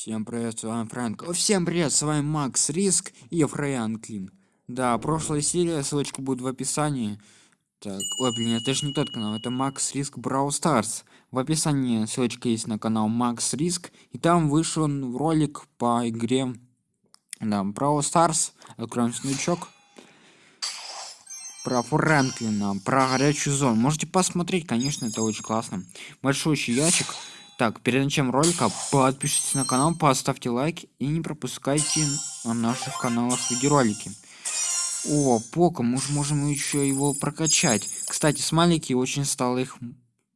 Всем привет, с вами Фрэнк. Всем привет, с вами Макс Риск и Франклин. Да, прошлая серия, ссылочка будет в описании. Так, ой, блин, это же не тот канал, это Макс Риск Brawl Stars. В описании ссылочка есть на канал Макс Риск, и там вышел ролик по игре да, Brawl Stars. Откроем сундучок. Про Фрэнклина, про горячую зону. Можете посмотреть, конечно, это очень классно. Большой ящик. Так, перед началом ролика подпишитесь на канал, поставьте лайк и не пропускайте на наших каналах видеоролики. О, Пока, мы же можем еще его прокачать. Кстати, смайлики очень стало их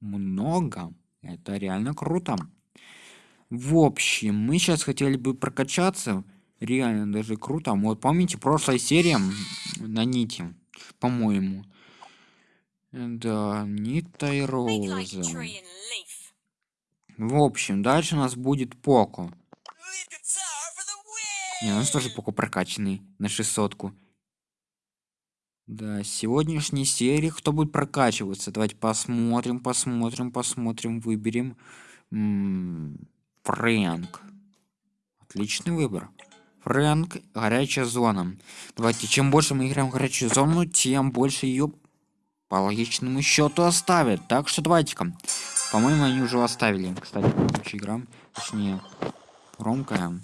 много. Это реально круто. В общем, мы сейчас хотели бы прокачаться. Реально даже круто. Вот помните, прошлая серия на нити, по-моему. Да, Нита и Роза. В общем, дальше у нас будет Поко. Не, у нас тоже Поко прокачанный на 600 -ку. Да, сегодняшней серии кто будет прокачиваться? Давайте посмотрим, посмотрим, посмотрим, выберем. М -м, Фрэнк. Отличный выбор. Фрэнк, горячая зона. Давайте, чем больше мы играем в горячую зону, тем больше ее по логичному счету оставят. Так что давайте-ка. По-моему, они уже оставили. Кстати, следующая игра. Точнее, громкая.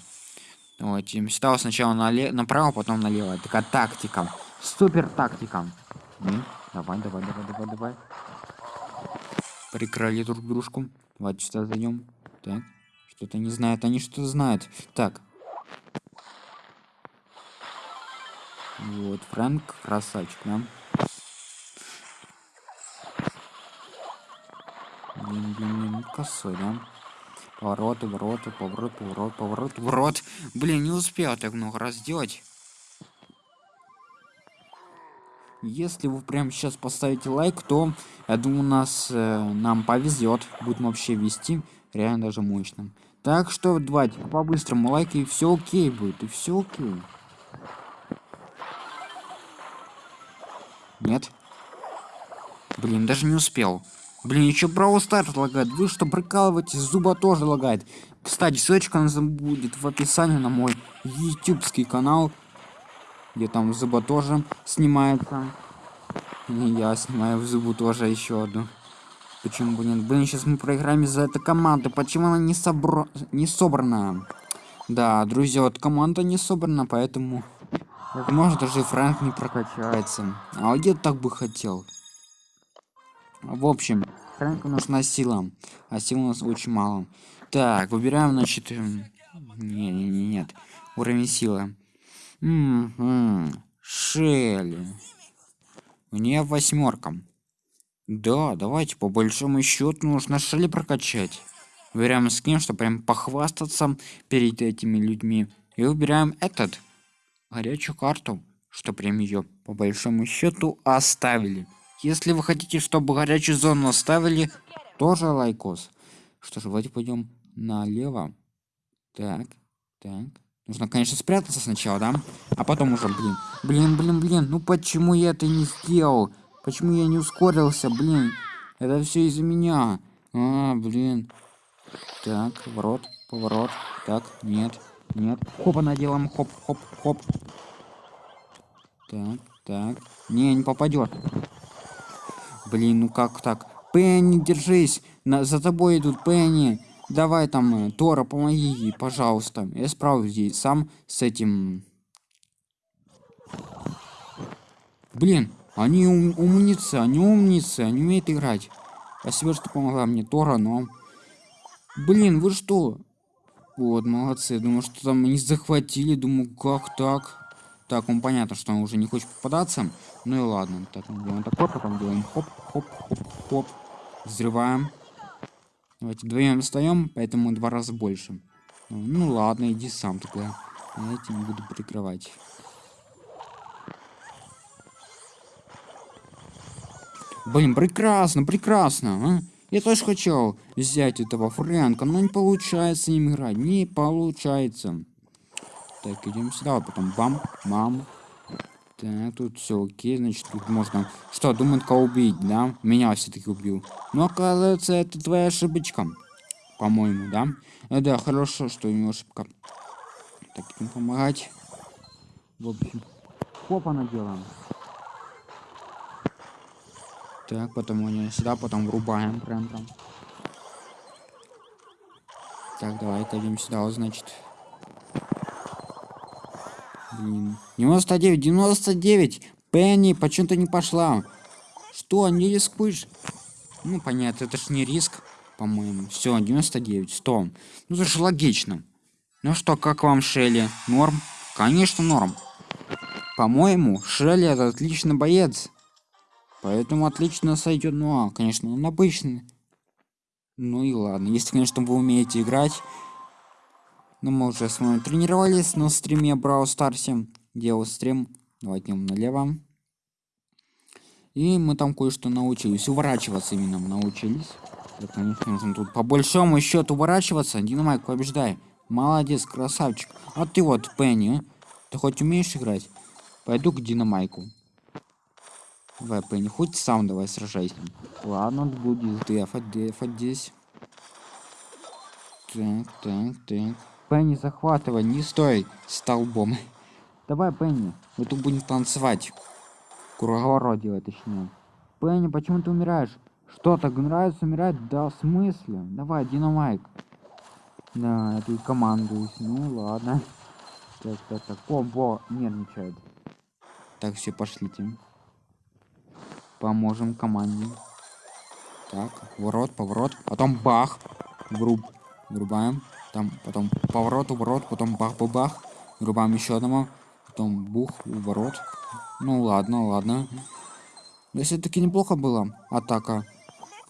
Давайте. Сюда сначала нале направо, потом налево. Такая тактика. Супер тактика. Ну, давай, давай, давай, давай, давай. Прикрали друг дружку. Давайте сюда зайдем. Так. Что-то не знают. Они что-то знают. Так. Вот, Фрэнк, красавчик, да? Блин, блин, блин, косой, да? Повороты, вороты, поворот, поворот, поворот, поворот. Блин, не успел так много раз сделать. Если вы прямо сейчас поставите лайк, то я думаю, нас э, нам повезет. Будем вообще вести реально даже мощным. Так что давайте по-быстрому лайк и все окей будет, и все окей. Нет. Блин, даже не успел. Блин, еще Brawl Stars лагает. Вы что, прикалываетесь? Зуба тоже лагает. Кстати, ссылочка будет в описании на мой ютубский канал. Где там Зуба тоже снимается. И я снимаю в Зубу тоже еще одну. Почему бы нет? Блин, сейчас мы проиграем из-за этой команды. Почему она не, собра... не собрана? Да, друзья, вот команда не собрана, поэтому... Возможно, даже Фрэнк не прокачается. А я так бы хотел. В общем, Фрэнку нужна сила, а сил у нас очень мало. Так, выбираем, значит... Эм, не, не, не, нет. Уровень силы. М -м, Шелли. Мне восьмерка. Да, давайте по большому счету нужно Шелли прокачать. Выбираем скин, чтобы прям похвастаться перед этими людьми. И выбираем этот. Горячую карту, что прям ее по большому счету оставили. Если вы хотите, чтобы горячую зону оставили, тоже лайкос. Что ж, давайте пойдем налево. Так, так. Нужно, конечно, спрятаться сначала, да? А потом уже, блин. Блин, блин, блин. Ну почему я это не сделал? Почему я не ускорился, блин? Это все из-за меня. А, блин. Так, поворот, поворот. Так, нет, нет. Хопа наделаем, хоп, хоп, хоп. Так, так. Не, не попадет. Блин, ну как так? Пенни, держись! На, за тобой идут, Пенни! Давай там, э, Тора, помоги ей, пожалуйста. Я справлюсь здесь сам с этим... Блин, они ум умницы, они умницы, они умеют играть. Спасибо, что помогла мне Тора, но... Блин, вы что? Вот, молодцы. Думаю, что там они захватили. Думаю, как так? Так, он понятно, что он уже не хочет попадаться. Ну и ладно. Так, мы делаем такой, потом делаем хоп, хоп, хоп, хоп. Взрываем. Давайте вдвоем встаем, поэтому два раза больше. Ну ладно, иди сам тогда. Я этим буду прикрывать. Блин, прекрасно, прекрасно, а? Я тоже хотел взять этого Фрэнка, но не получается им играть. Не получается. Так, идем сюда, потом бам, мам. Так, тут все окей, значит, тут можно... Что, думает, кого убить, да? Меня все-таки убил. Но, оказывается, это твоя ошибочка. По-моему, да? Э, да, хорошо, что у него ошибка. Так, им помогать. В общем, хопа наделаем. Так, потом у него сюда, потом врубаем прям там. Так, давай-ка идем сюда, вот, значит. Блин. 99, 99! Пенни, почему ты не пошла? Что, не рискуешь? Ну, понятно, это ж не риск, по-моему. Все, 99, 100. Ну, это же логично. Ну что, как вам Шелли? Норм? Конечно, норм. По-моему, Шелли это отличный боец. Поэтому отлично сойдет. Ну, а, конечно, он обычный. Ну и ладно. Если, конечно, вы умеете играть. Ну, мы уже с вами тренировались на стриме Брау Старсе. Делал стрим. Давайте налево. И мы там кое-что научились. Уворачиваться именно научились. Да, конечно, нужно тут по большому счету уворачиваться. Динамайк, побеждай. Молодец, красавчик. А ты вот, Пенни, ты хоть умеешь играть? Пойду к Динамайку. Давай, Пенни, хоть сам давай сражайся. Ладно, будет дефать, дефать здесь. Так, так, так. Пенни, захватывай, не стой столбом. Давай, Пенни, мы тут будем танцевать. Круговорот делать, точнее. Пенни, почему ты умираешь? Что, так нравится умирать? Да, в смысле? Давай, Динамайк. Да, я тут командуюсь. Ну, ладно. Так, так, так. О, нервничает. Так, все, пошлите. Поможем команде. Так, ворот, поворот. Потом бах. Груб. Врубаем. Там, потом поворот, уворот, потом бах-бах-бах. Врубаем еще одного. Потом бух, ворот. Ну ладно, ладно. Да все-таки неплохо было. Атака.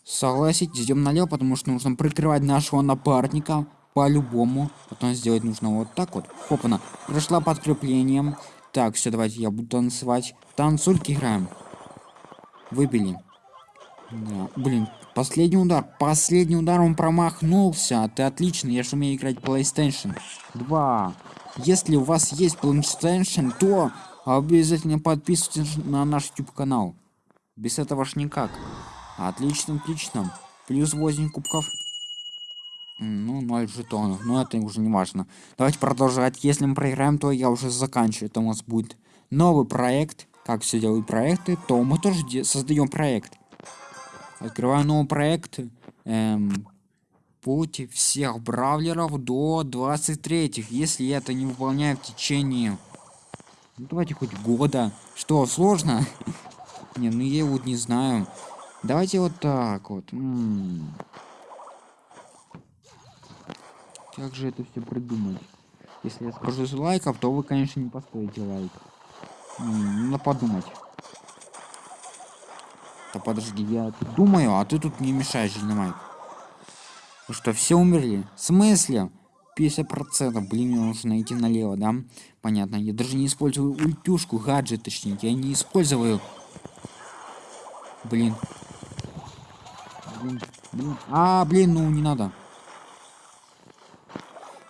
Согласитесь, идем налево, потому что нужно прикрывать нашего напарника по-любому. Потом сделать нужно вот так вот. Хопана. Прошла подкреплением. Так, все, давайте я буду танцевать. Танцульки играем. Выбили. Да. Блин, последний удар. Последний удар он промахнулся. Ты отлично, я же умею играть PlayStation 2. Если у вас есть PlayStation, то обязательно подписывайтесь на наш YouTube канал. Без этого ж никак. Отлично, отлично. Плюс 8 кубков. Ну, 0 жетонов. Но это уже не важно. Давайте продолжать. Если мы проиграем, то я уже заканчиваю. Это у нас будет новый проект. Как все делают проекты, то мы тоже создаем проект. Открываю новый проект. Эм, путь всех бравлеров до 23 Если я это не выполняю в течение... Ну, давайте хоть года. Что, сложно? Не, ну я вот не знаю. Давайте вот так вот. Как же это все придумать? Если я скажу лайков, то вы, конечно, не поставите лайк. Надо подумать. Да подожди, я думаю, а ты тут не мешаешь, Динамайк. Ну что, все умерли? В смысле? 50%. Блин, мне нужно найти налево, да? Понятно. Я даже не использую ультюшку, гаджет, точнее. Я не использую. Блин. Блин, блин. А, блин, ну не надо.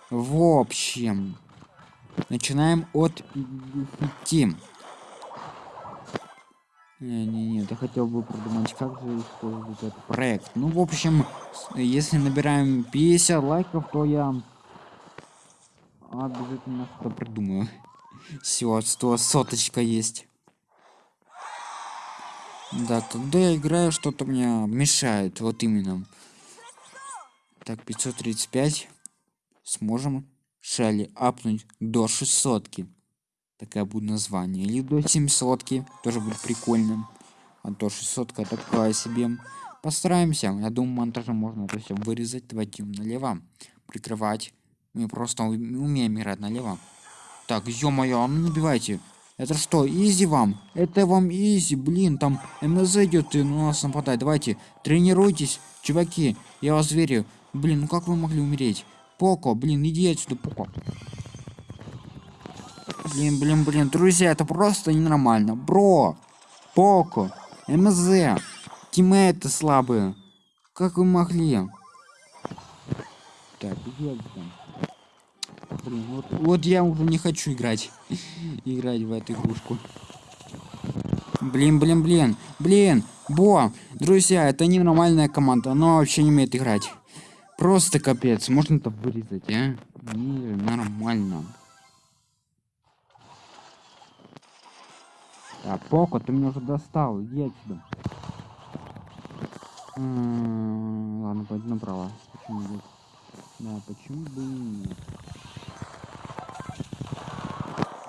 В общем, начинаем от 50. Не, не, нет, я хотел бы продумать, как же использовать этот проект. Ну, в общем, если набираем 50 лайков, то я обязательно что-то придумаю. Все, 100 соточка есть. Да, когда я играю, что-то мне мешает, вот именно. Так, 535. Сможем шали апнуть до 600 -ки. Такая будет название. Или до 700 -ки. Тоже будет прикольно. А до 600 такая себе. Постараемся. Я думаю, монтажем можно это все вырезать. Давайте налево. Прикрывать. Мы просто умеем играть налево. Так, ё-моё, а ну набивайте. Это что, изи вам? Это вам изи, блин, там МЗ идет и на нас нападает. Давайте, тренируйтесь, чуваки, я вас верю. Блин, ну как вы могли умереть? Поко, блин, иди отсюда, Поко. Блин, блин, блин, друзья, это просто ненормально. Бро, Поко, МЗ, тиммейты слабые. Как вы могли? Так. Блин, вот, вот я уже не хочу играть. играть в эту игрушку. Блин, блин, блин. Блин, Бо, друзья, это ненормальная команда. Она вообще не умеет играть. Просто капец. Можно это вырезать, а? Не, нормально. А, Поко, ты меня уже достал. Иди отсюда. М, Ладно, пойду направо. Почему нет? Да, почему бы и нет?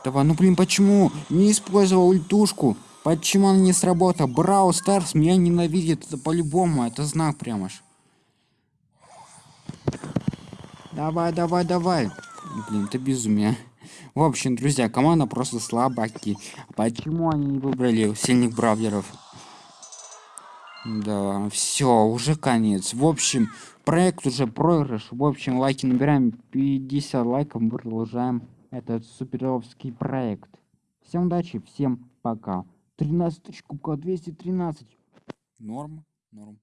Давай, ну блин, почему? Не использовал ультушку. Почему она не сработала? Брау Старс меня ненавидит. Это по-любому. Это знак прямо ж. Давай, давай, давай. Блин, это безумие. В общем, друзья, команда просто слабаки. Почему они не выбрали сильных бравлеров? Да, все, уже конец. В общем, проект уже проигрыш. В общем, лайки набираем 50 лайков, мы продолжаем этот суперовский проект. Всем удачи, всем пока. 13 тысяч кубков, 213. Норм, норм.